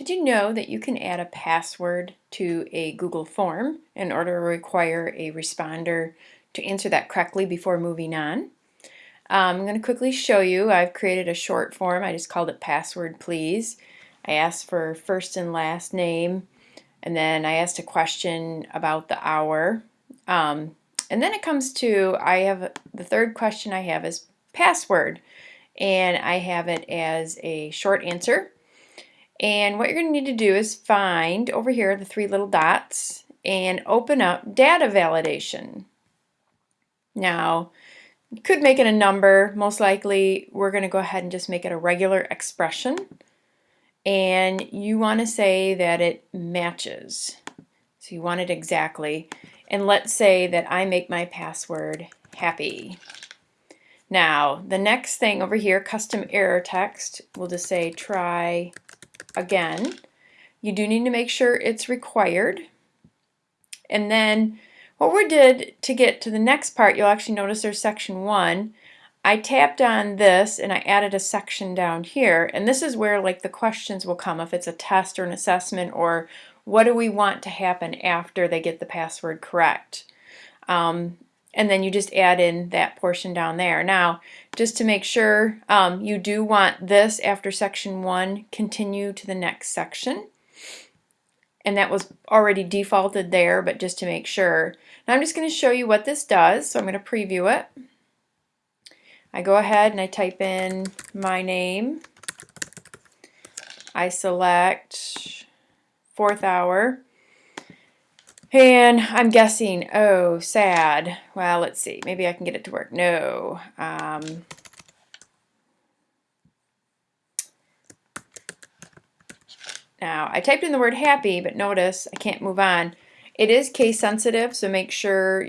Did you know that you can add a password to a Google form in order to require a responder to answer that correctly before moving on? Um, I'm going to quickly show you. I've created a short form. I just called it password please. I asked for first and last name and then I asked a question about the hour. Um, and then it comes to, I have the third question I have is password and I have it as a short answer and what you're going to need to do is find over here the three little dots and open up data validation. Now, you could make it a number. Most likely, we're going to go ahead and just make it a regular expression. And you want to say that it matches. So you want it exactly. And let's say that I make my password happy. Now, the next thing over here, custom error text, we'll just say try again. You do need to make sure it's required. And then what we did to get to the next part, you'll actually notice there's section one. I tapped on this and I added a section down here and this is where like the questions will come if it's a test or an assessment or what do we want to happen after they get the password correct. Um, and then you just add in that portion down there. Now, just to make sure, um, you do want this after section one, continue to the next section. And that was already defaulted there, but just to make sure. Now I'm just going to show you what this does, so I'm going to preview it. I go ahead and I type in my name. I select fourth hour. And I'm guessing, oh, sad. Well, let's see. Maybe I can get it to work. No. Um, now, I typed in the word happy, but notice I can't move on. It is case sensitive, so make sure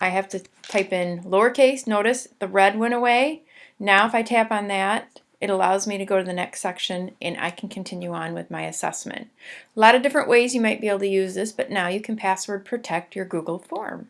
I have to type in lowercase. Notice the red went away. Now if I tap on that, it allows me to go to the next section and I can continue on with my assessment. A lot of different ways you might be able to use this, but now you can password protect your Google form.